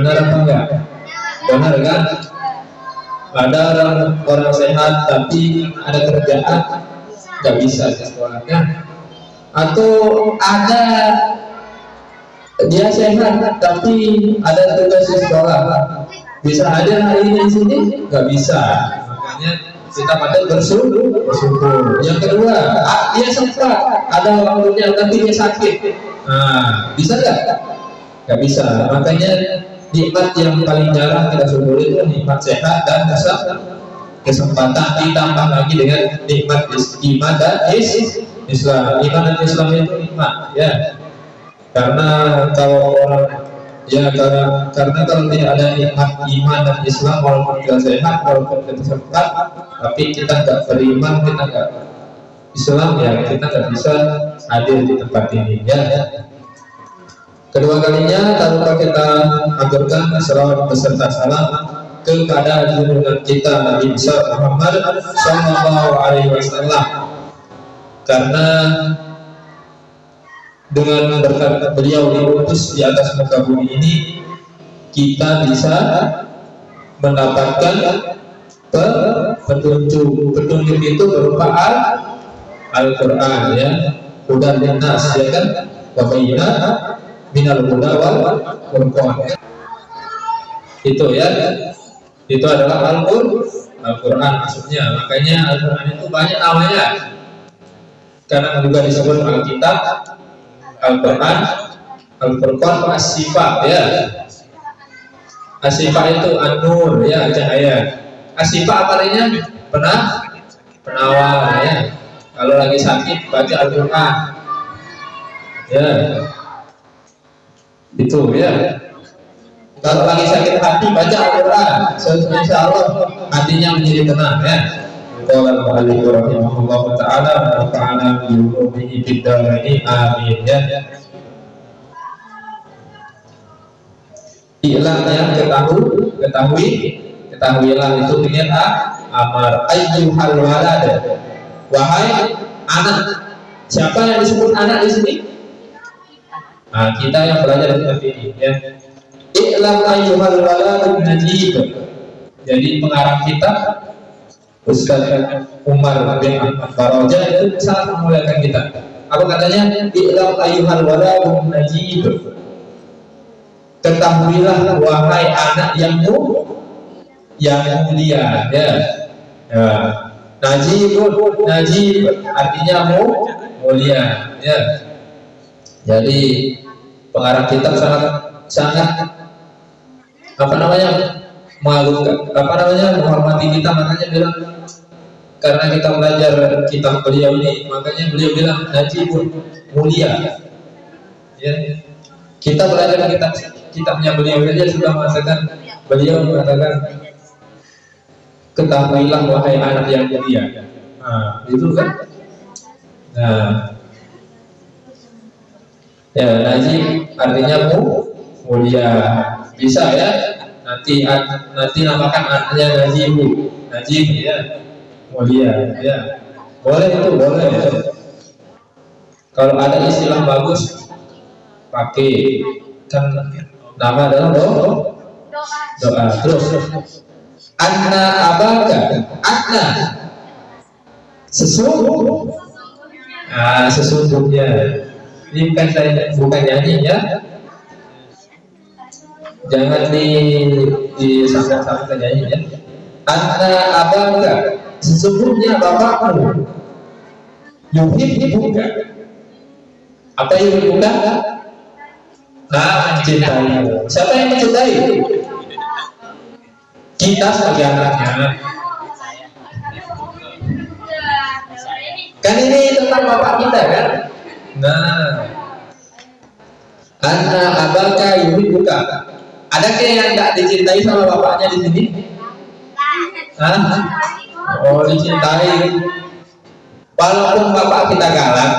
Benar apa enggak? Benar kan? Ada orang, sehat tapi ada kerjaan nggak bisa sekolahnya. Atau ada dia sehat tapi ada tugas di sekolah. Bisa ada hari ini di sini? Nggak bisa. Makanya kita patut bersyukur. Bersyukur. Yang kedua ah, dia sempat. Ada waktunya tapi dia sakit. Nah bisa nggak nggak bisa. Makanya nikmat yang paling jarang kita syukuri itu nikmat sehat dan kesempatan. Ditambah lagi dengan nikmat iman dan Islam. Iman dan Islam itu nikmat ya. Karena kalau orang ya karena karena kalau tidak ada nikmat iman dan Islam walaupun kita sehat walaupun kita sempat tapi kita nggak beriman kita nggak Islam ya kita nggak bisa hadir di tempat ini ya kedua kalinya tanpa kita aturkan salawat beserta salam kepada junjungan kita Nabi besar Muhammad Sallallahu Alaihi Wasallam. Karena dengan berkat beliau diutus di atas muka bumi ini kita bisa mendapatkan petunjuk. Petunjuk itu berupa al Al-Quran ya. Hudan linnas ya kan? Wabayina minal huda wal Quran itu ya. Itu adalah Al-Quran Al-Quran maksudnya. Makanya Al-Quran itu banyak namanya. Karena juga disebut Alkitab Al-Quran Al-Furqan As-Sifat ya. As-Sifat itu An-Nur ya cahaya. As-Sifat apa artinya? Pernah? Penawar ya. Kalau lagi sakit baca Al-Quran. Ya Itu ya. Kalau lagi sakit hati baca Al-Quran. Insya Allah hatinya menjadi tenang ya. Qala al-mu'allif rahimahullah ta'ala wa nafa'ana bi ulumihi fid dharain amin ya. Ilang ya ketahui ketahui ketahuilah itu dengan a amar. Ayyuhal walad. Wahai anak siapa yang disebut anak di sini nah kita yang belajar seperti ini ya Ilam ayyuhal walad najib jadi pengarang kita Ustaz Umar bin Faraja itu sangat memuliakan kita. Apa katanya? Iqlam ayuhal waladun najib. Ketahuilah wahai anak yang mu yang mulia ya. ya. Najib, najib artinya mu mulia ya. Jadi pengarang kitab sangat sangat apa namanya malu apa namanya menghormati kita. Makanya bilang karena kita belajar kitab beliau ini makanya beliau bilang pun mulia. Ya. Kita belajar kitab kitabnya beliau saja sudah mengatakan beliau mengatakan ketahuilah wahai anak yang mulia. Nah itu kan? Nah ya najib artinya mu mulia. Bisa ya nanti nanti namakan anaknya Najib Najib ya. Mulia ya. Boleh itu boleh kalau ada istilah bagus pakai. Kan nama adalah doa doa terus anna abaka anna. Sesungguh. Nah sesungguhnya ini bukan saya bukan nyanyi ya. Jangan di di sama-sama nyanyi ya. Anna abangga sesungguhnya bapakmu yuhibbuka apa yang yuhibbuka nah mencintai. Siapa yang mencintai? Kita sebagai anaknya. Kan ini tentang bapak kita kan nah anna abangga yuhibbuka ada yang nggak dicintai sama bapaknya di sini? Hah? Oh dicintai. Walaupun bapak kita galak.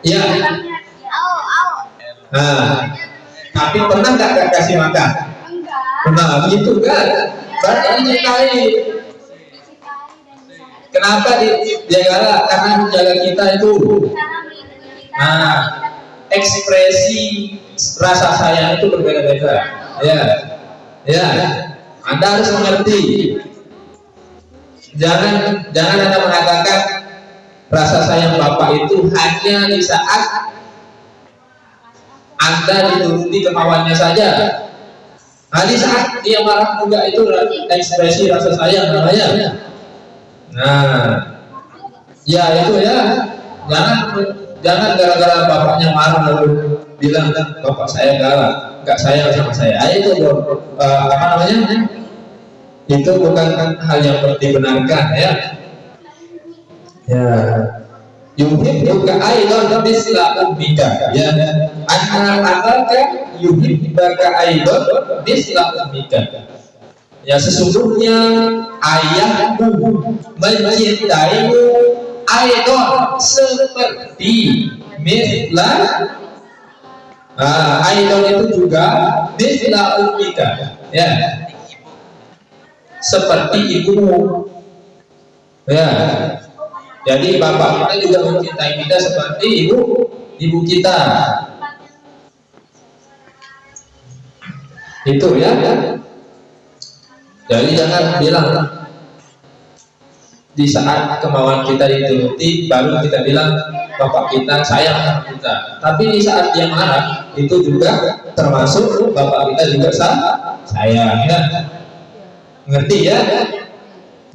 Iya. Nah, tapi pernah nggak kasih makan? Pernah, begitu kan? Berarti dicintai. Kenapa dia galak? Karena menjaga kita itu. Nah, ekspresi rasa sayang itu berbeda-beda ya ya anda harus mengerti jangan jangan anda mengatakan rasa sayang bapak itu hanya di saat anda dituruti kemauannya saja nah di saat dia marah juga itu ekspresi rasa sayang namanya nah. Ya itu ya. Jangan jangan gara-gara bapaknya marah lalu bilang bapak saya galak nggak sayang sama saya. Ah, itu uh, apa namanya? Itu bukan hal yang dibenarkan ya. Ya. Yuhibbuka aidan misla ummika ya. Anna abaka yuhibbuka aidan misla ummika ya sesungguhnya ayahmu mencintaimu aidan seperti misla Nah, idol itu juga bisla umika, ya. Seperti ibumu. Ya. Jadi bapak kita juga mencintai kita seperti ibu ibu kita. Itu ya. Jadi jangan bilang di saat kemauan kita dituruti baru kita bilang bapak kita sayang sama kita. Tapi di saat dia marah itu juga termasuk bapak kita juga sayang ya. Ngerti ya?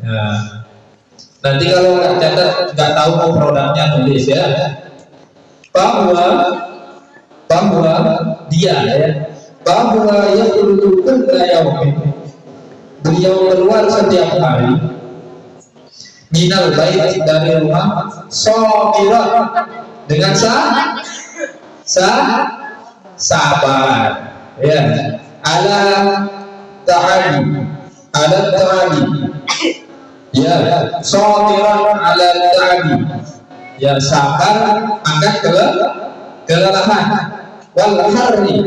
Nah, nanti kalau nggak catat nggak tahu mau produknya tulis ya. Bahwa bahwa dia ya. Bahwa yang kulla beliau keluar setiap hari. Minal bait dari rumah. Sabiran dengan sah sah sabar ya. Ala ta'ali ala ta'ali ya. Sabiran ala ta'ali ya sabar akan ke kelelahan. Wal harri.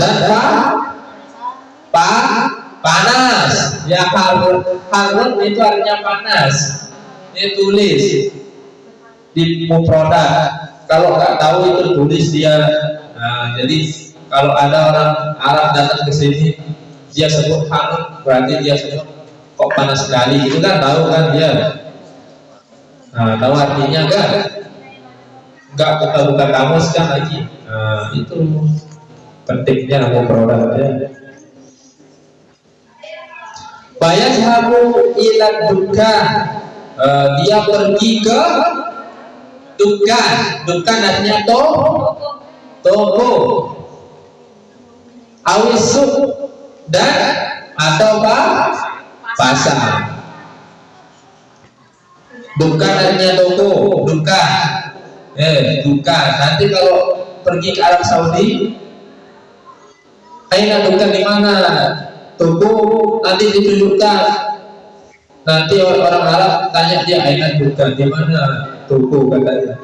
Dan pa panas. Ya harun harun itu artinya panas. Ini tulis di produk. Kalau nggak tahu itu tulis dia. Nah, jadi kalau ada orang Arab datang ke sini dia sebut harun berarti dia sebut kok panas sekali. Itu kan tahu kan dia. Nah tahu artinya enggak enggak buka-buka kamus kan lagi. Nah itu pentingnya mau produk ya Bayazhabu ila dukan uh, dia pergi ke dukan dukan artinya to toko awisuk dan atau apa pasar. Dukan artinya toko dukan eh dukan nanti kalau pergi ke Arab Saudi Aina dukan di mana toko nanti ditunjukkan. Nanti orang Arab tanya dia ayat bukan di mana? Toko katanya.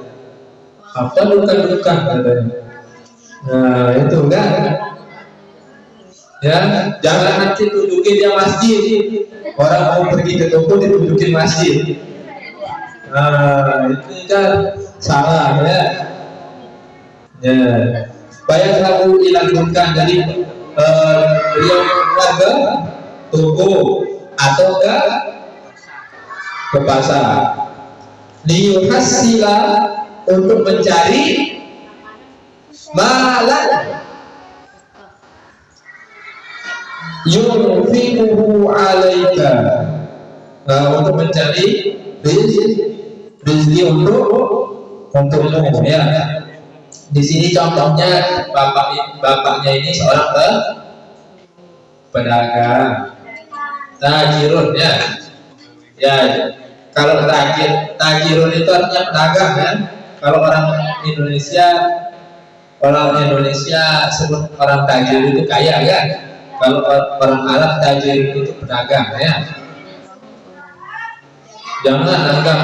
Apa bukan bukan katanya. Nah itu kan ya jangan nanti tunjukin dia masjid. Orang mau pergi ke toko ditunjukin masjid. Nah itu kan salah ya. Ya. Bayar lagu dilanjutkan dari uh, beliau ke toko atau ke ke pasar liyuhassila untuk mencari malan yunfiquhu alaika. Nah, untuk mencari rezeki untuk untukmu ya di sini contohnya bapak bapaknya ini seorang ke pedagang. Tajirun ya. Ya kalau tajir tajirun itu artinya pedagang kan kalau orang Indonesia orang Indonesia sebut orang tajir itu kaya kan kalau orang Arab tajir itu pedagang ya. Jangan anggap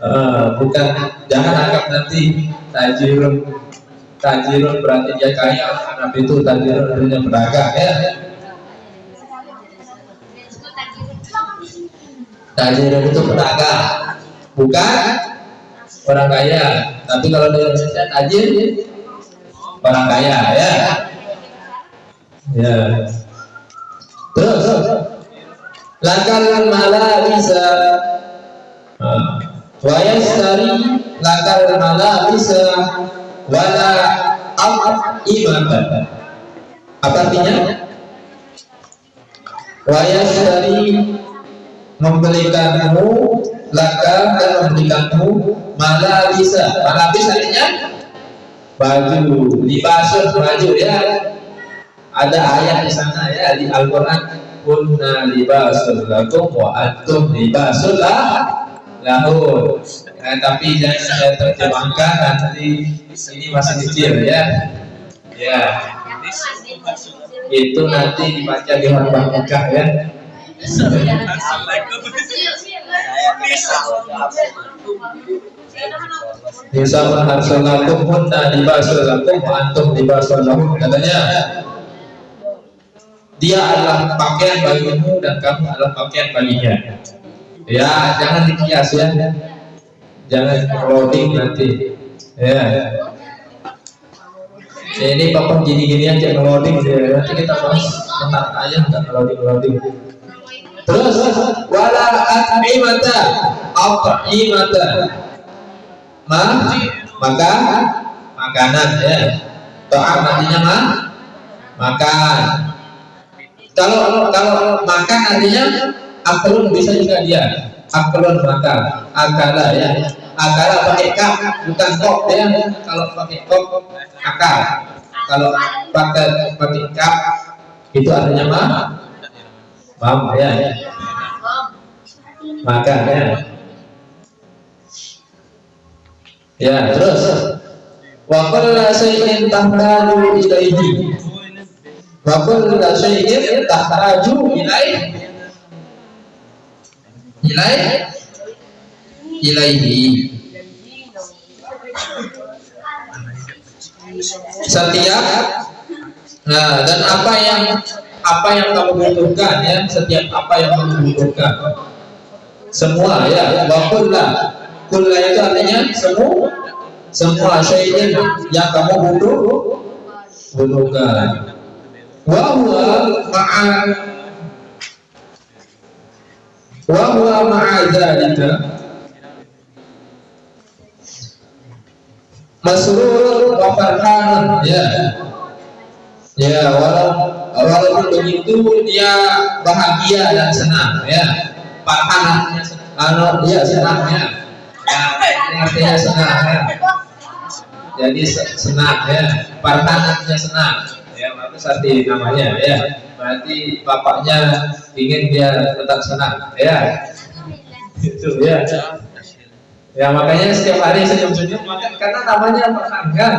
uh, bukan jangan anggap nanti tajirun tajirun berarti dia kaya tapi itu tajirun artinya pedagang ya. Tajirun itu pedagang bukan orang kaya. Tapi kalau di Indonesia tajir orang kaya ya. Ya. Terus lakal mala bisa wa yastari lakal mala bisa wala am imatan apa artinya? Wa yastari membelikanmu laka dan membelikanmu malabisa malabis artinya baju libasun baju ya. Ada ayat di sana ya di Al-Quran. Kunna libasul lakum wa antum libasul lahun nah, tapi jangan saya terjemahkan nanti ini masih kecil ya. Ya. Itu nanti dibaca di halaman nikah ya. Bisa menharsalakum hunna libasulakum wa antum libasulahum katanya dia adalah pakaian bagimu dan kamu adalah pakaian baginya ya jangan dikias ya. Jangan loading nanti. Ya. Ini papa gini-gini aja ngeloading nanti kita bahas tentang ayah dan ngeloading ngeloading Terus wala at'imata at'imata ma? Maka? Makanan ya. Ta'am artinya ma? Makan. Kalau kalau makan artinya aklun bisa juga dia. Aklun makan. Akala ya. Akala pakai kap bukan kok ya. Kalau pakai kok akal. Kalau pakai pakai kap itu artinya ma Paham ya? Maka ya. Ya, terus wa kullu shay'in tahtaju ilaihi. Wa kullu shay'in tahtaju ilaihi. Ilaihi ilaihi. Setiap Nah, dan apa yang apa yang kamu butuhkan ya? Setiap apa yang kamu butuhkan. Semua ya? Wakulla kulla. Itu artinya semua semua syai'in yang kamu butuh butuhkan. Wa huwa wa huwa ma'a dzalika masrur wa farhan ya. Ya walau walaupun begitu dia bahagia dan senang ya. Farhan anu dia ya. Ya artinya senang ya. Jadi senang ya. Farhan artinya senang ya itu arti namanya ya berarti bapaknya ingin dia tetap senang ya itu ya ya makanya setiap hari senyum-senyum karena namanya kan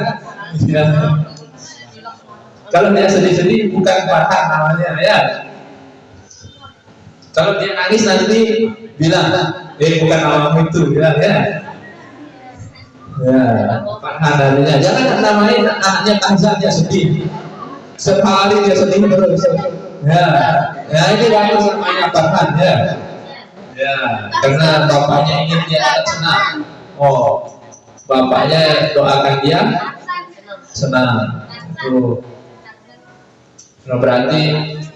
ya kalau dia sedih-sedih bukan farhan namanya ya. Kalau dia nangis nanti bilang, eh bukan namamu itu, bilang ya. Ya, farhan namanya. Jangan namain anaknya Tahzan dia sedih. Sekali dia sedih terus. Ya, ya ini waktu namanya farhan ya. Ya, karena bapaknya ingin dia senang. Oh, bapaknya doakan dia senang. Tuh. Nah, berarti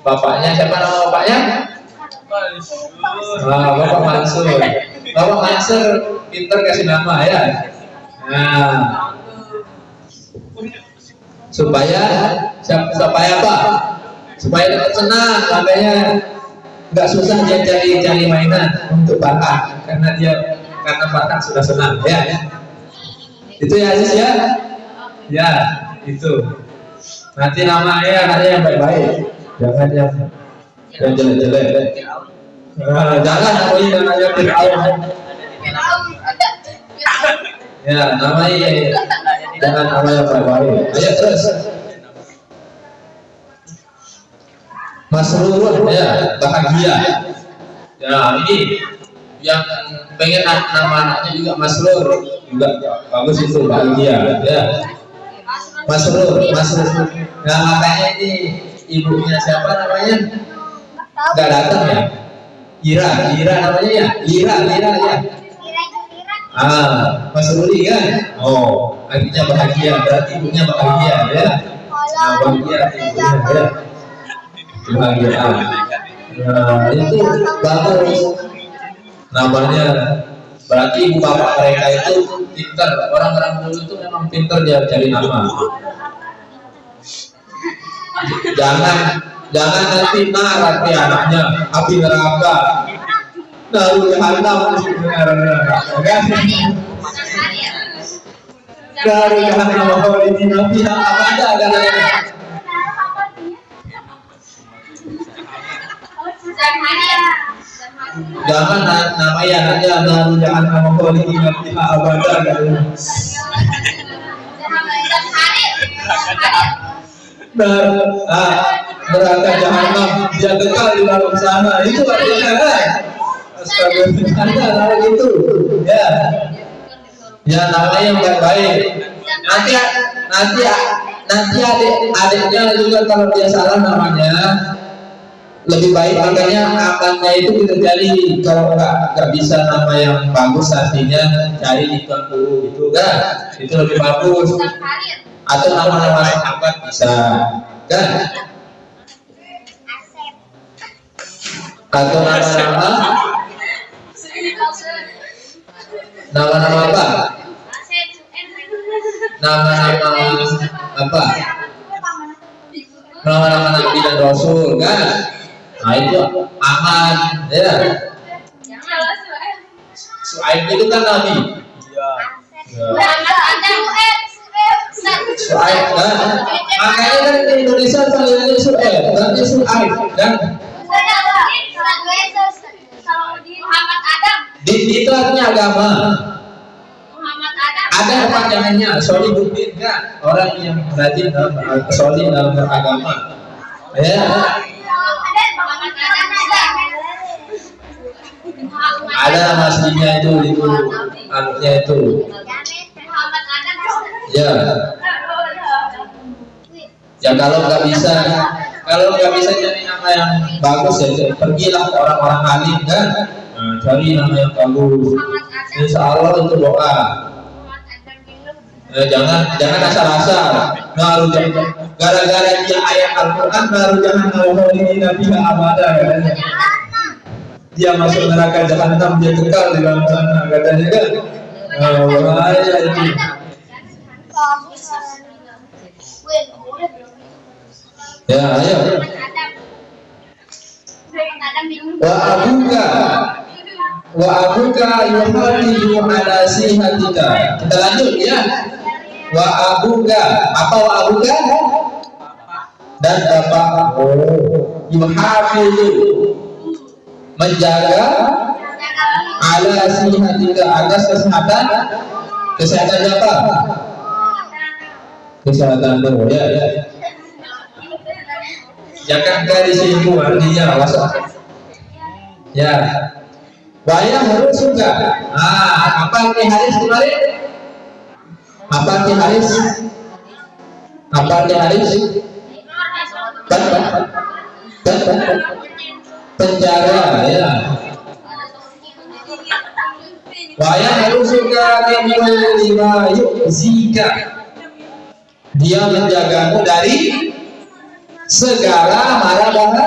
bapaknya siapa nama bapaknya? Nah, Bapak Mansur. Bapak Mansur pinter kasih nama ya. Nah, supaya supaya apa? Supaya tetap senang, makanya nggak susah dia cari cari mainan untuk bakat karena dia karena bakat sudah senang ya. Itu ya Aziz ya. Ya, itu. Nanti nama ayah anaknya yang baik-baik, jangan yang yang jelek-jelek. Nah, jangan namai namanya Fir'aun. Ya, namai jangan nama yang baik-baik. Ayo terus. Masrurun ya, bahagia. Ya, ini yang pengen nama anaknya juga Masrur juga bagus itu bahagia ya Masrur, Masrur. Nah makanya ini ibunya siapa namanya? Gak datang ya? Ira, Ira namanya ya? Ira, Ira ya? Ah, Mas Ruli kan? Oh, artinya bahagia berarti ibunya bahagia ya. Nah, bahagia ibunya ya. kebahagiaan nah itu bagus namanya berarti ibu bapak mereka itu pintar. Orang-orang dulu itu memang pintar dia cari nama. Jangan jangan nanti marah anaknya api neraka dari jahanam khalidina fiha abada katanya jangan namanya jahanam khalidina fiha abada katanya dan ah, neraka jahanam dia kekal di dalam sana. Itu kan Astagfirullah itu ya. Ya namanya yang baik-baik. Nanti nanti nanti adik adiknya juga kalau dia salah namanya lebih baik makanya amannya itu kita cari kalau nggak nggak bisa nama yang bagus artinya cari di dulu gitu kan. Itu lebih bagus. Atau nama-nama sahabat bisa kan? Atau nama-nama nama-nama apa? Nama-nama apa? Nama-nama nabi dan rasul kan? Nah itu aman ya. Suaib itu kan nabi? Ya. Suaib kan? makanya kan di Indonesia panggilannya Suaib berarti Suaib kan di itu artinya agama. Ada panjangannya solihuddin kan? Orang yang rajin dalam solid dalam beragama. Ya. Ada nama aslinya itu itu anaknya itu. Ya. Ya kalau nggak bisa kalau nggak bisa jadi yang bagus ya pergilah orang-orang alim kan nah, cari nama yang bagus insya Allah itu doa. Eh, jangan jangan asal-asal. Baru gara-gara dia ayat Al-Quran baru jangan mau ini nabi abada katanya dia masuk neraka jahanam dia kekal di dalam sana katanya kan? Oh, bahaya itu ya ayo wa abuka wa abuka yuhadidu ala sihatika. Kita lanjut ya. Wa apa wa dan bapak oh. Yuhafidu menjaga ala sihatika. Atas kesehatan. Kesehatan apa? Kesehatan ya. Ya jangan dari sini artinya ya. Bayang harus juga ah apa nih Haris kemarin apa nih Haris? Apa nih Haris? Penjara ya. Wayang harus juga lima yuk zika. Dia menjagamu dari segala mara bahaya.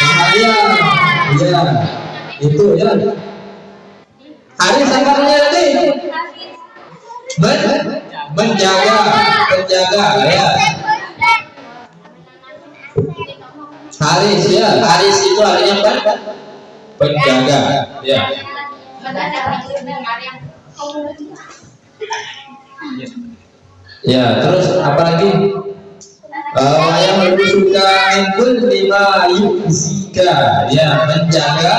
Bahaya ya itu ya hari sabarnya tadi Men, menjaga menjaga ya. Haris ya Haris itu artinya apa? Penjaga ya. Ya terus apa uh, yang lebih suka itu lima yuzika ya menjaga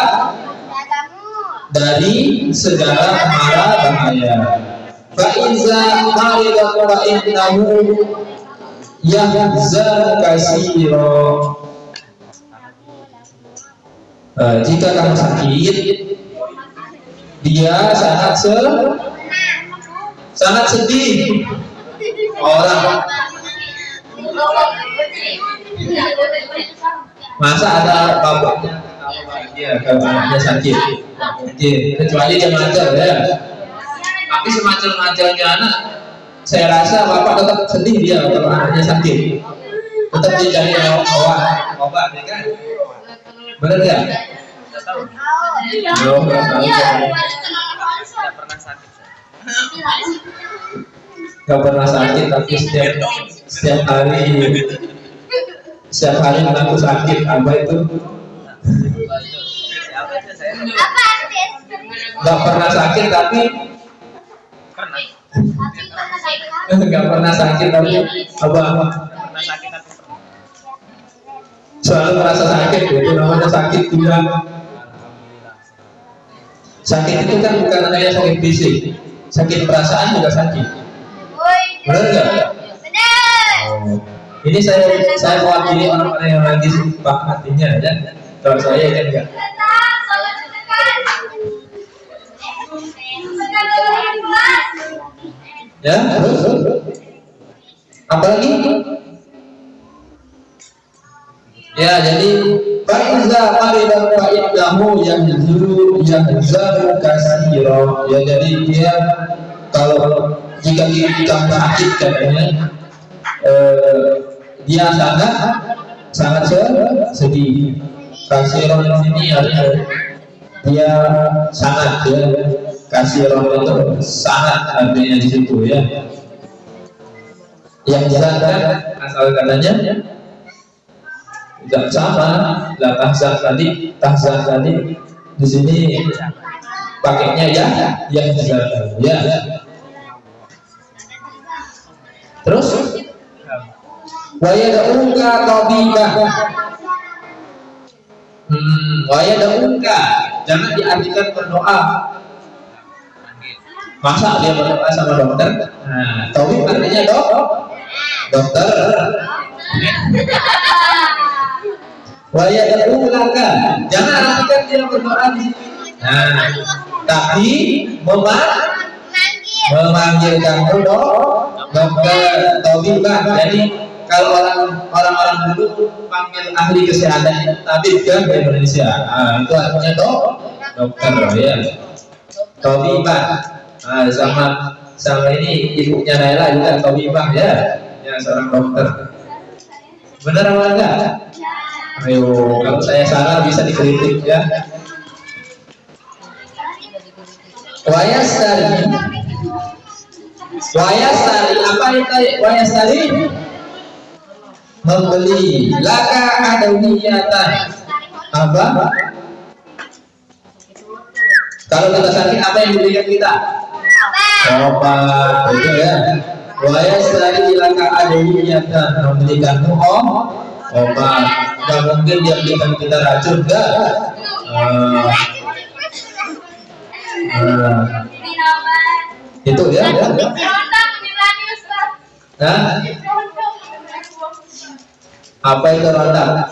dari segala mara bahaya. Faiza marida wa innahu yahzan kasiro uh, jika kamu sakit dia sangat se sangat sedih. Orang masa ada bapaknya dia kalau anaknya sakit. Kecuali dia ngajar ya. Tapi semacam ngajarnya anak saya rasa bapak tetap sedih dia kalau anaknya sakit. Tetap dicari obat obat ya kan? Benar ya Oh, Gak pernah sakit tapi setiap setiap hari setiap hari mengaku sakit apa itu? Gak pernah sakit tapi Gak pernah sakit tapi apa selalu merasa sakit itu namanya sakit juga sakit itu kan bukan hanya sakit fisik sakit perasaan juga sakit. Benar nggak? oh. Ini saya saya mewakili orang-orang yang lagi sumpah hatinya ya kalau saya kan enggak ya? Terus apalagi ya jadi Faiza maridan fa'indahu yang zuru yang zaru kasiro. Ya jadi dia kalau jika kita sakit katanya eh, dia sangat sangat sedih. Kasiron ini artinya dia sangat ya. Kasiron itu sangat artinya di situ ya. Yang zakat asal katanya tidak sama. Lah tahzan tadi tahzan tadi di sini pakainya ya yang ya. Terus waya daunka tabibah hmm jangan diartikan berdoa. Masa dia berdoa sama dokter? Nah tabib artinya dok? Dokter. Daunka jangan artikan dia berdoa di sini. Nah tapi memanggil. Memanggilkan dok. Dokter tabibah jadi kalau orang orang-orang dulu panggil ahli kesehatan tabib kan Indonesia. Nah, itu artinya dok dokter ya. Tabibah nah, sama sama ini ibunya Naila juga tabibah ya. Ya seorang dokter. Benar apa enggak? Ayo kalau saya salah bisa dikritik ya. Wayastari Wayastari apa itu? Wayastari? Membeli laka ada niatan apa? Kalau kita sakit apa yang diberikan kita? Obat, betul ya. Wayastari laka ada niatan memberikanmu oh, obat. Gak mungkin dia berikan kita racun, enggak? Uh, uh, itu ya, ya, ya. Hah? Apa itu ronda?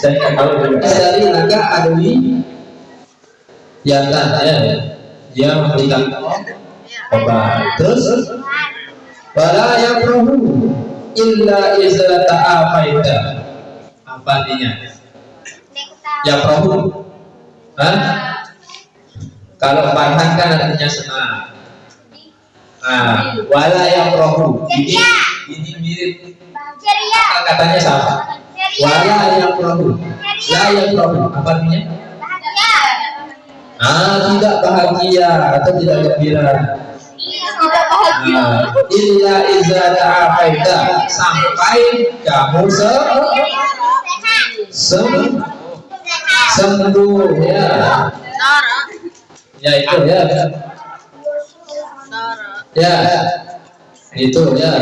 Saya nggak tahu dari naga adui yatan ya dia memberikan obat terus wala yakrahu illa iza ta'afaita apa artinya yakrahu Hah? kalau farhan kan artinya senang Nah, wala yang rohu. Ini ini mirip. Katanya sama. Wala yang rohu. La yang rohu. Apa artinya? Ah, tidak bahagia atau tidak gembira. Tidak bahagia. Nah, illa iza ta'afaita sampai kamu se sem sembuh ya. Ya itu ya ya itu ya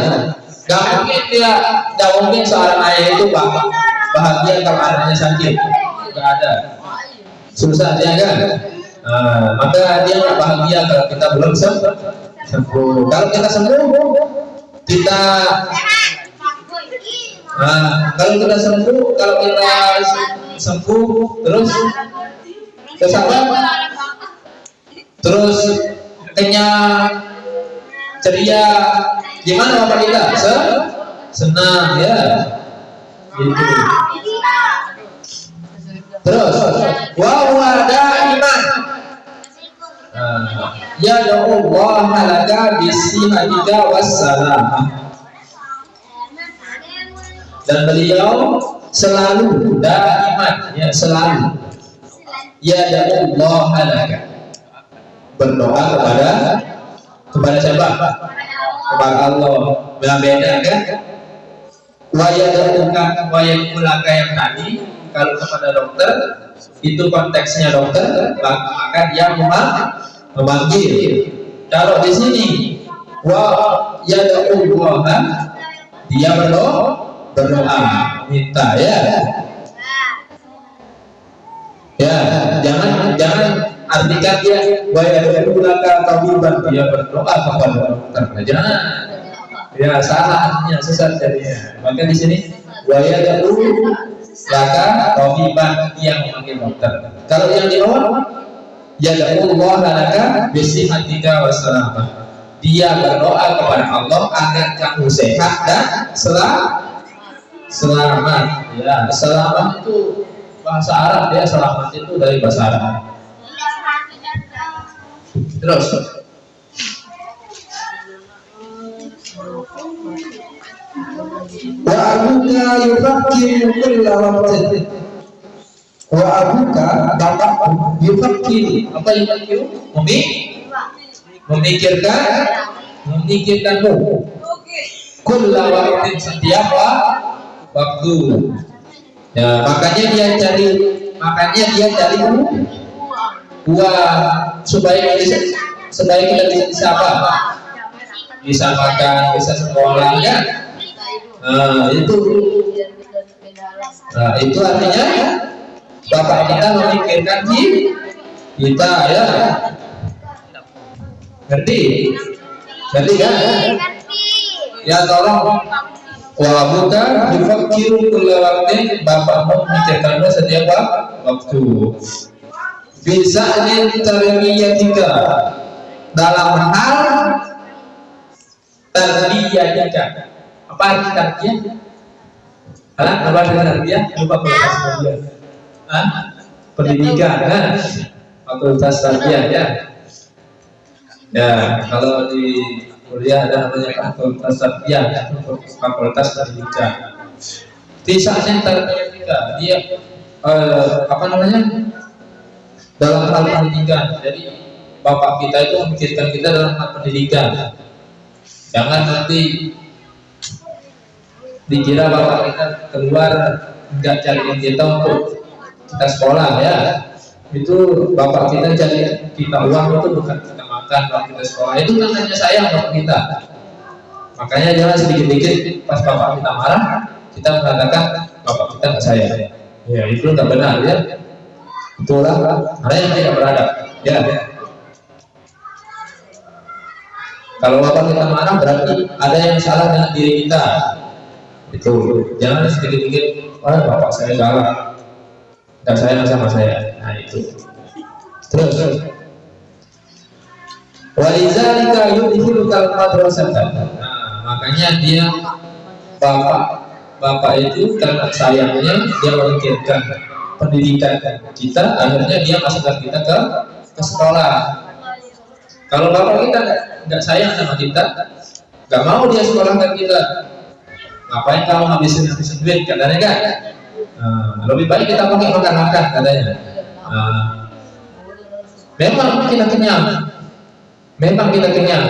gak mungkin dia gak mungkin seorang ayah itu bahagia kalau anaknya sakit. Gak ada. Susah dia kan? Nah, maka dia gak bahagia kalau kita belum sembuh. Kalau kita sembuh kita nah, kalau kita sembuh kalau kita sembuh terus apa? Terus kenyang ceria. Gimana bapak kita Se? Senang ya. Gitu. Terus? Wa wada iman. Nah, ya Allah laka bisihadika wassalamah dan beliau selalu daiman ya selalu. Ya Allah laka berdoa kepada kepada siapa? Kepada Allah. Beda kan? Wayadauka wayadulaka yang tadi kalau kepada dokter itu konteksnya dokter maka dia memang memanggil. Kalau di sini wa yadaullaha dia berdoa berdoa. Minta ya. Ya jangan jangan artikan dia wa yadulaka tabiban dia berdoa kepada dokter jangan ya salah artinya sesat jadinya. Maka di sini yadul laka tabiban yang memanggil dokter. Kalau yang di bawah yadullah laka bisihatika wassalamah dia berdoa kepada Allah agar kamu sehat dan selamat selamat. Ya selamat itu bahasa Arab ya selamat itu dari bahasa Arab terus. Wa abuka yufakkiru kulla waqtin. Wa abuka bapakku yufakkiru. Apa yufakkiru? Memi memikirkan memikirkanmu. Kulla waqtin setiap waktu. Ya makanya dia cari makanya dia cari uang supaya bisa supaya kita bisa bisa apa bisa makan bisa sekolah ya? Nah itu. Nah itu artinya bapak kita memikirkan kita ya? Ngerti? Ngerti kan ya tolong. Wa buka yufakiru kulla waktu bapakmu memikirkanmu setiap waktu bisa tiga dalam hal terbiyatika apa arti tarbiyah? Hah? Apa arti tarbiyah? Lupa tarbiyah. Hah? Pendidikan, kan? Fakultas tarbiyah ya. Ya, kalau di kuliah ada namanya fakultas tarbiyah, fakultas pendidikan. Di saatnya tarbiyah kita, dia eh, apa namanya? Dalam hal pendidikan. Jadi bapak kita itu memikirkan kita dalam hal pendidikan. Jangan nanti dikira bapak kita keluar nggak cariin kita untuk kita sekolah ya. Itu bapak kita cari kita uang itu bukan kita makan kalau kita sekolah. Itu kan hanya sayang bapak kita. Makanya jangan sedikit-sedikit pas bapak kita marah kita mengatakan bapak kita nggak sayang ya itu nggak benar ya itulah karena yang tidak beradab. Ya. Kalau bapak kita marah berarti ada yang salah dengan diri kita. Itu. Jangan sedikit-sedikit oh bapak saya galak. Dan saya sama saya. Nah itu. Terus. Walizalika yudhilu kal madrasata nah makanya dia bapak. Bapak itu karena sayangnya dia memikirkan pendidikan kita akhirnya dia masukkan kita ke ke sekolah. Kalau bapak kita nggak sayang sama kita nggak mau dia sekolahkan kita ngapain kamu habisin habisin duit katanya kan? Nah, lebih baik kita pakai makan makan katanya. Nah, memang kita kenyang. Memang kita kenyang.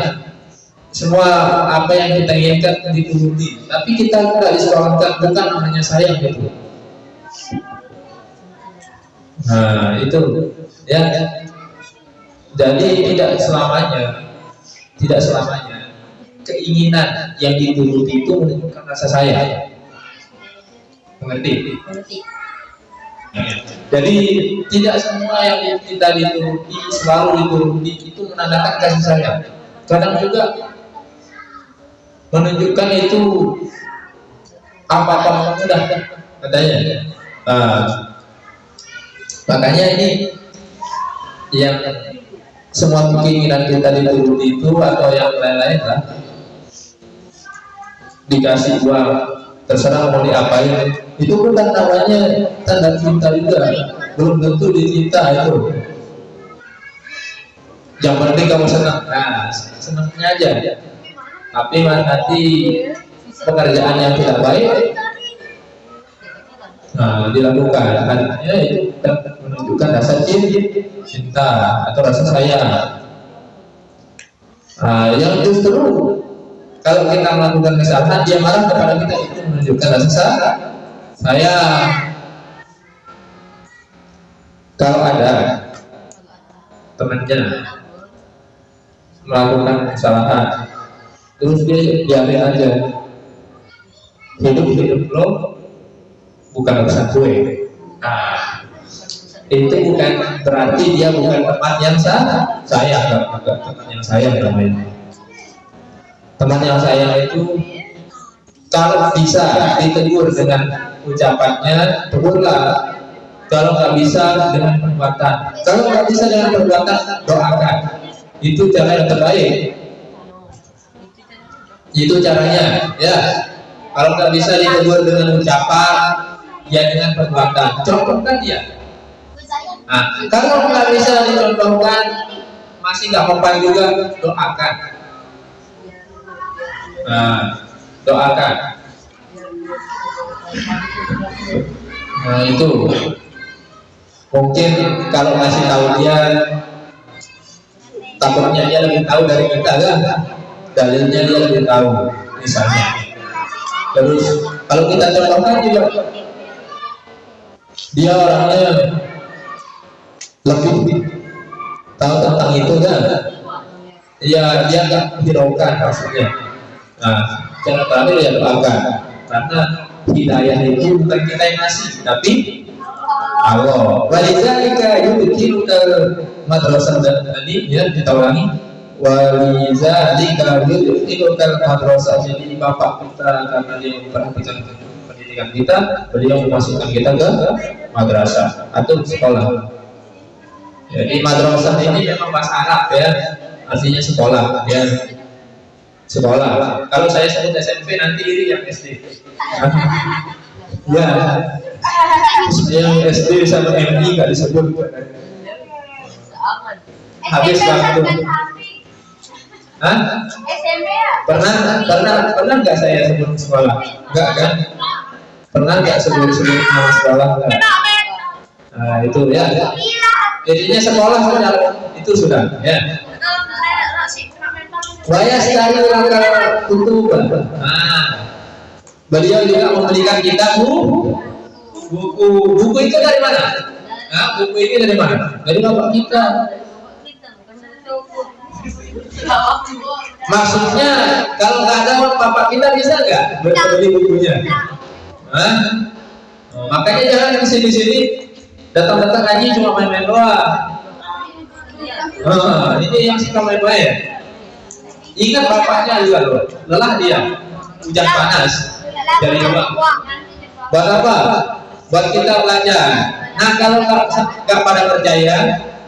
Semua apa yang kita inginkan dituruti. Tapi kita tidak disekolahkan bukan hanya sayang gitu nah itu ya jadi tidak selamanya tidak selamanya keinginan yang dituruti itu menunjukkan rasa sayang. Mengerti? Jadi tidak semua yang kita dituruti selalu dituruti itu menandakan kasih sayang. Kadang juga menunjukkan itu apa-apa mudah katanya. Nah, makanya ini yang semua keinginan kita dituruti itu atau yang lain-lain lah. Dikasih uang terserah mau diapain. Itu bukan namanya tanda cinta juga. Belum tentu dicinta itu. Yang penting kamu senang. Nah senangnya aja. Tapi nanti pekerjaan yang tidak baik nah dilakukan. Artinya itu menunjukkan rasa cinta atau rasa sayang. Nah, yang justru kalau kita melakukan kesalahan dia marah kepada kita itu menunjukkan rasa sayang. Kalau ada temannya melakukan kesalahan terus dia biarin aja. Hidup hidup lo bukan urusan gue. Nah itu bukan berarti dia bukan teman yang sah saya bukan teman yang saya namanya teman yang saya itu kalau bisa ditegur dengan ucapannya tegurlah. Kalau nggak bisa dengan perbuatan. Kalau nggak bisa dengan perbuatan doakan. Itu cara yang terbaik. Itu caranya ya. Kalau nggak bisa ditegur dengan ucapan ya dengan perbuatan. Contohkan dia. Nah kalau nggak bisa dicontohkan masih nggak mempan juga doakan. Nah doakan. Nah itu. Mungkin kalau ngasih tahu dia takutnya dia lebih tahu dari kita kan? Dalilnya dia lebih tahu misalnya. Terus kalau kita contohkan juga dia orangnya lebih tahu tentang itu kan ya dia nggak hiraukan maksudnya nah cara terakhir ya doakan karena hidayah itu bukan kita yang ngasih tapi Allah. Walizalika yudkhiluka madrasah dan tadi ya kita ulangi. Walizalika yudkhiluka madrasah jadi bapak kita karena dia memperhatikan pendidikan kita, beliau memasukkan kita ke madrasah atau sekolah. Jadi madrasah ini memang bahasa Arab ya, artinya sekolah ya. Sekolah. Kalau saya sebut SMP nanti iri yang SD. ya, yang SD sama MI nggak disebut habis waktu Hah? SMP ya? Pernah, pernah, pernah nggak saya sebut sekolah? Enggak kan? Pernah nggak sebut sebut nama sekolah? Enggak. Nah itu ya. Jadinya sekolah sudah itu sudah ya. Waya sekali langkah tutup. Nah, beliau juga memberikan kita bu. Buku. Buku itu dari mana? Nah, buku ini dari mana? Dari bapak kita. Maksudnya kalau nggak ada bapak kita bisa nggak? Beli bukunya Hah? Oh, makanya jangan di sini sini. Datang-datang ngaji cuma main-main doang. Oh, ini yang suka main-main. Ingat bapaknya juga loh lelah dia. Hujan panas. Dari rumah buat apa? Buat kita belajar. Nah kalau nggak pada percaya,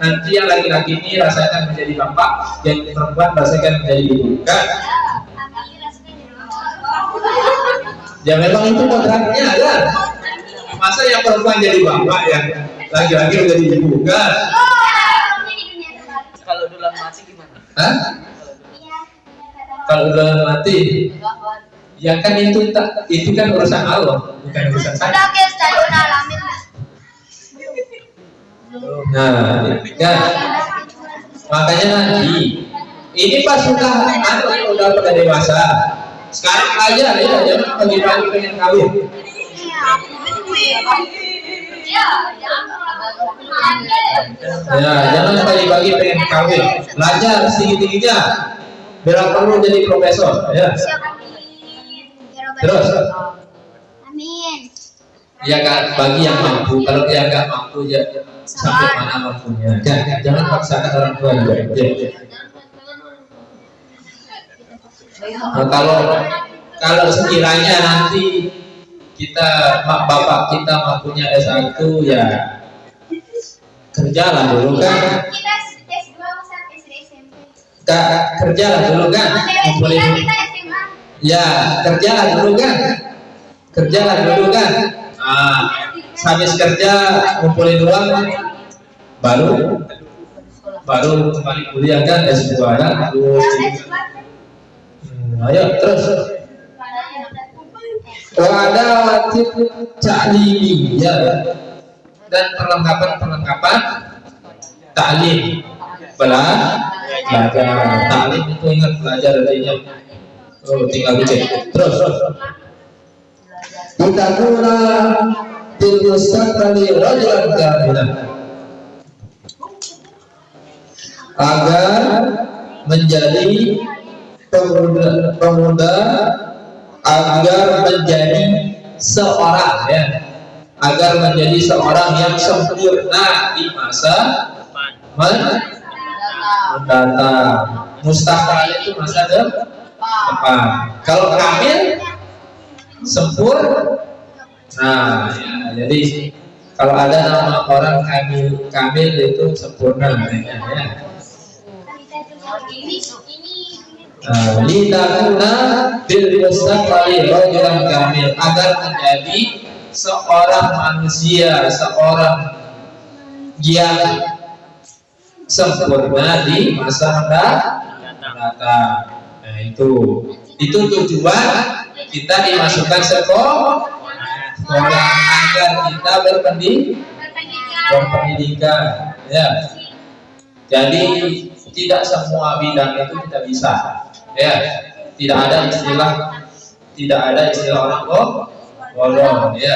nanti yang laki-laki ini rasakan menjadi bapak, yang perempuan rasakan menjadi ibu. Kan? Ya memang itu kontraknya kan. Masa yang perempuan jadi bapak, yang laki-laki menjadi ibu kan? Kalau dulu mati gimana? Hah? Kalau udah mati, ya kan itu itu kan urusan Allah, bukan urusan saya. Nah, ya. Makanya nanti ini pas sudah anak udah pada dewasa. Sekarang aja ya, jangan pagi-pagi pengen kawin. Ya, jangan pagi-pagi pengen kawin. Belajar tinggi-tingginya. Biar perlu jadi profesor, ya. Terus. Amin. Ya kan bagi yang mampu. Kalau dia nggak mampu ya sampai mana mampunya. Jangan, jangan paksakan orang tua juga. Ya. Nah, kalau kalau sekiranya nanti kita bapak kita mampunya S1 ya kerjalah dulu kan. Kita S2 sampai SMP. Kak, kerjalah dulu kan. Ya kerjalah dulu kan. Kerjalah dulu kan. Ah habis kerja ngumpulin uang. Baru baru kembali kuliah kan S2 kan. Terus ayo terus. Ada wajib ya. Dan perlengkapan-perlengkapan taklim belajar taklim itu ingat belajar artinya oh tinggal dicek. Terus kita guna kali rajulan kamilan agar menjadi pemuda, pemuda agar menjadi seorang ya. Agar menjadi seorang yang sempurna di masa mendatang. Mustaqbal itu masa depan. Kalau kamil sempurna. Nah ya, jadi kalau ada nama orang kamil kamil itu sempurna ya, ya. Litakuna bil mustaqbali rajulan kamil. Agar menjadi seorang manusia, seorang yang sempurna di masa mendatang. Nah, itu. Itu tujuan kita dimasukkan sekolah sekolah agar kita berpendidikan berpendidikan. Ya. Jadi tidak semua bidang itu kita bisa ya tidak ada istilah tidak ada istilah orang bolong ya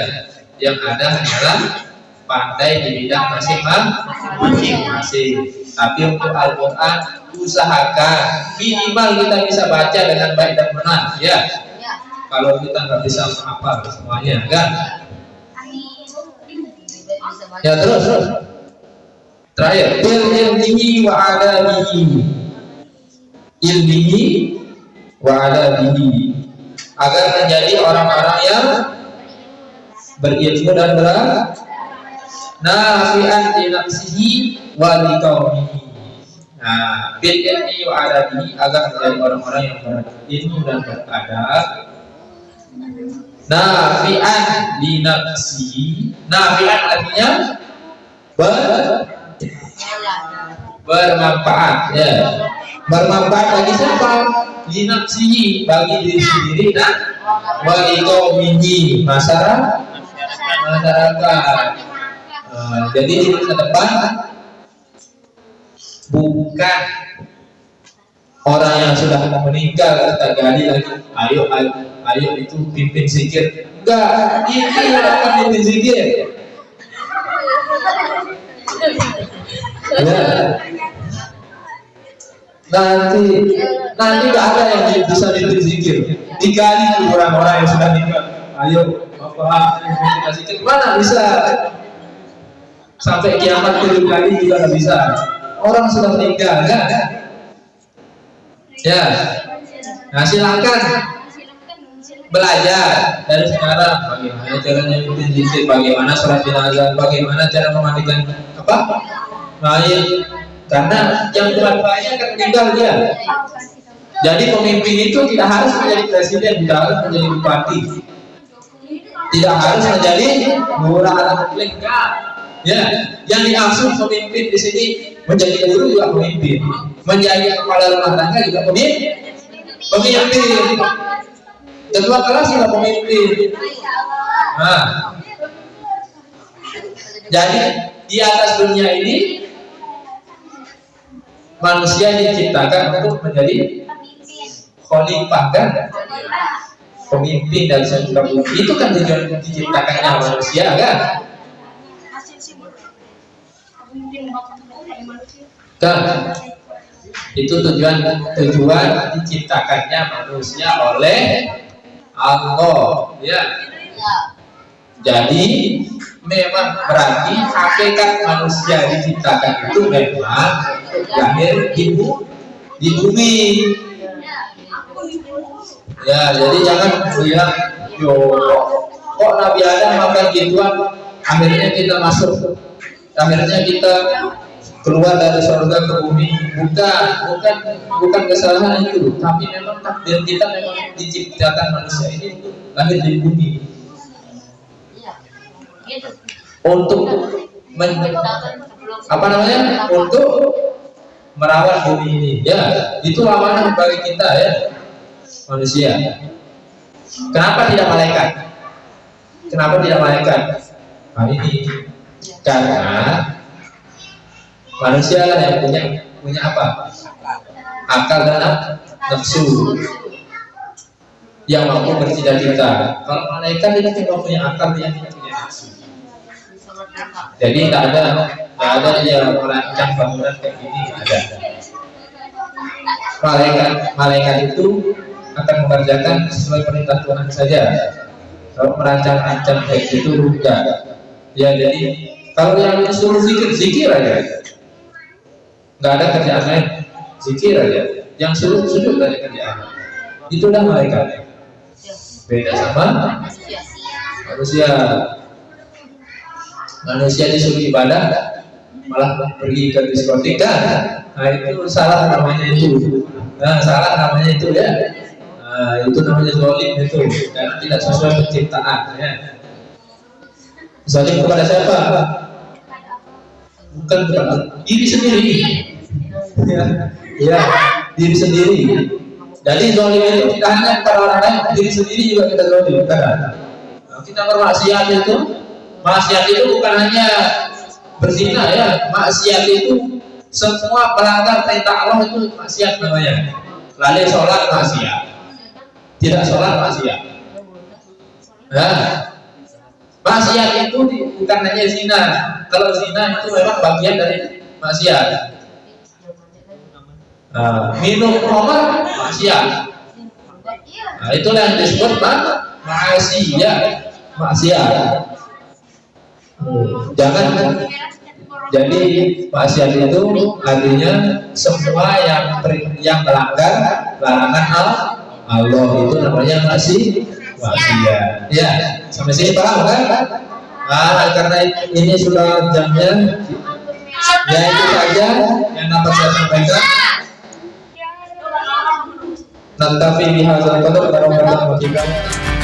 yang ada hanyalah pandai di bidang masing-masing. Tapi untuk Al-Quran usahakan minimal kita bisa baca dengan baik dan benar. Ya kalau kita nggak bisa menghafal semuanya kan? Ya terus terus. Terakhir ilmihi wa adabihi ilmihi wa adabihi agar menjadi orang-orang yang berilmu dan berat nafi'an li nafsihi wa li qaumihi. Nah bil ilmi wa adabihi agar menjadi orang-orang yang berilmu dan beradab. Nafi'an li nafsihi. Nafi'an artinya ber bermanfaat ya bermanfaat bagi siapa? Linafsihi bagi diri sendiri dan bagi kaumihi masyarakat. Masyarakat. Uh, jadi di masa depan bukan orang yang sudah mau meninggal kita gali lagi ayo ayo, ayo itu pimpin zikir. Enggak ini akan pimpin zikir. Ya nanti nanti gak ada yang bisa diberi zikir digali orang-orang yang sudah meninggal ayo bapak kita zikir mana bisa? Sampai kiamat tujuh kali juga gak bisa. Orang sudah meninggal kan ya. Nah silakan. Belajar dari sekarang. Bagaimana caranya bikin zikir bagaimana sholat jenazah? Bagaimana cara memandikan apa? Mayat karena yang banyak kan meninggal dia. Jadi pemimpin itu tidak harus menjadi presiden tidak harus menjadi bupati. Tidak harus menjadi lurah atau enggak ya yang dimaksud pemimpin di sini menjadi guru juga pemimpin. Menjadi kepala rumah tangga juga pemimpin. Pemimpin. Ketua kelas juga pemimpin. Nah. Jadi di atas dunia ini manusia diciptakan untuk menjadi khalifah kan? Pemimpin dari sebuah bumi itu kan tujuan diciptakannya manusia kan? Kan? Itu tujuan tujuan diciptakannya manusia oleh Allah ya. Jadi memang berarti hakikat manusia diciptakan itu memang lahir di, di bumi. Ya jadi jangan bilang yo kok Nabi Adam makan gituan? Akhirnya kita masuk. Akhirnya kita keluar dari surga ke bumi. Bukan bukan bukan kesalahan itu tapi memang takdir kita memang diciptakan manusia ini lahir di bumi untuk men, apa namanya untuk merawat bumi ini. Ya, itu amanah bagi kita ya manusia. Kenapa tidak malaikat? Kenapa tidak malaikat? Nah ini karena manusia lah yang punya punya apa? Akal dan nafsu yang mampu bercita-cita. Kalau malaikat itu cuma punya akal yang tidak punya nafsu. Jadi tidak ada tidak ada yang merancang bangunan kayak gini ada. Malaikat malaikat itu akan mengerjakan sesuai perintah Tuhan saja. Kalau merancang-rancang kayak gitu enggak. Ya jadi kalau yang disuruh zikir zikir aja. Enggak ada kerjaan lain. Zikir aja. Yang suruh sujud dari kerjaan. Itulah malaikat. Beda sama manusia. Manusia disuruh ibadah malah pergi ke diskotik kan? Nah itu salah namanya itu. Nah salah namanya itu ya. Nah, itu namanya zolim itu karena tidak sesuai penciptaan ya. Zolim kepada siapa? Bukan kepada diri sendiri. Ya, ya diri sendiri. Jadi zolim itu tidak hanya kepada orang lain, diri sendiri juga kita zolim. Kan? Nah, kita bermaksiat itu, maksiat itu bukan hanya berzina ya, maksiat itu semua pelanggar perintah Allah itu maksiat namanya. Lalu sholat maksiat, tidak sholat maksiat. Nah, maksiat itu bukan hanya zina. Kalau zina itu memang bagian dari maksiat. Nah, minum obat maksiat. Nah, itulah yang disebut maksiat. Maksiat. Jangan jadi maksiat itu artinya semua yang yang melanggar larangan Allah Allah itu namanya masih maksiat. Ya, sampai sini paham kan? Nah, karena ini sudah jamnya, ya itu saja yang dapat saya sampaikan. Nanti bihazal qadar warahmatullahi wabarakatuh.